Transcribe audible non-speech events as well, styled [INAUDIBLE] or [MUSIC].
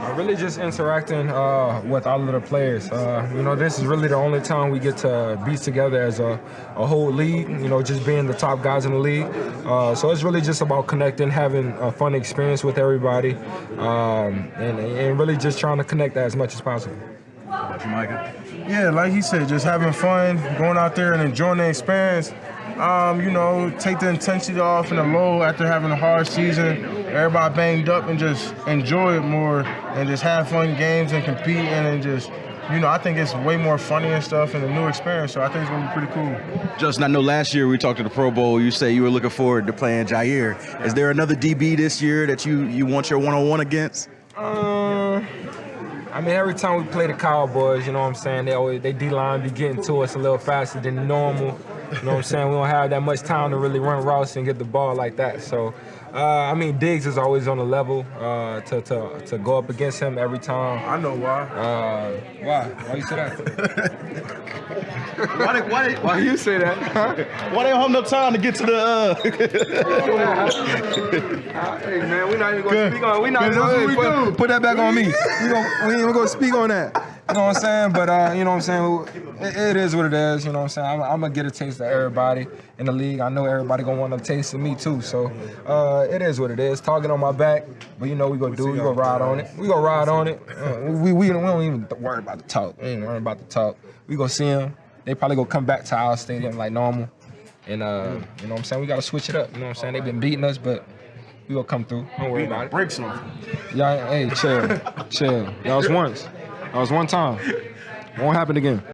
Uh, really just interacting uh, with all of the players. Uh, you know, this is really the only time we get to be together as a, a whole league, you know, just being the top guys in the league. Uh, so it's really just about connecting, having a fun experience with everybody, um, and, and really just trying to connect as much as possible. About you, Micah? Yeah, like he said, just having fun, going out there and enjoying the experience. Um, you know, take the intensity off and the low after having a hard season. Everybody banged up and just enjoy it more and just have fun games and compete and then just, you know, I think it's way more funny and stuff and a new experience. So I think it's gonna be pretty cool. Justin, I know last year we talked to the Pro Bowl. You say you were looking forward to playing Jaire. Is there another DB this year that you you want your one-on-one against? Uh, I mean, every time we play the Cowboys, you know what I'm saying, they always they D-line be getting to us a little faster than normal. You know what I'm saying? We don't have that much time to really run routes and get the ball like that. So, uh, I mean, Diggs is always on the level uh, to, to to go up against him every time. I know why. Uh, why? Why you say that? Why they, why, they, Why you say that? why they don't have enough time to get to the? Uh... [LAUGHS] hey man, we're not even gonna Good. speak on. We not even that's what we put, do. put that back on me. [LAUGHS] We, gonna, we ain't even gonna speak on that. You know what I'm saying? But uh, you know what I'm saying? It, it is what it is. You know what I'm saying? I'm, I'm gonna get a taste of everybody in the league. I know everybody gonna want a taste of me too. So uh, it is what it is. Target on my back, but you know we gonna do. We gonna ride on it. We gonna ride on it. Uh, we, we we don't even worry about the talk. We ain't worry about the talk. We gonna see them. They probably gonna come back to our stadium like normal. And uh, you know what I'm saying? We gotta switch it up. You know what I'm saying? They've been beating us, but we gonna come through. Don't worry about it. Breaks off. Y'all, hey, chill, [LAUGHS] chill. That was once. That was one time. Won't happen again.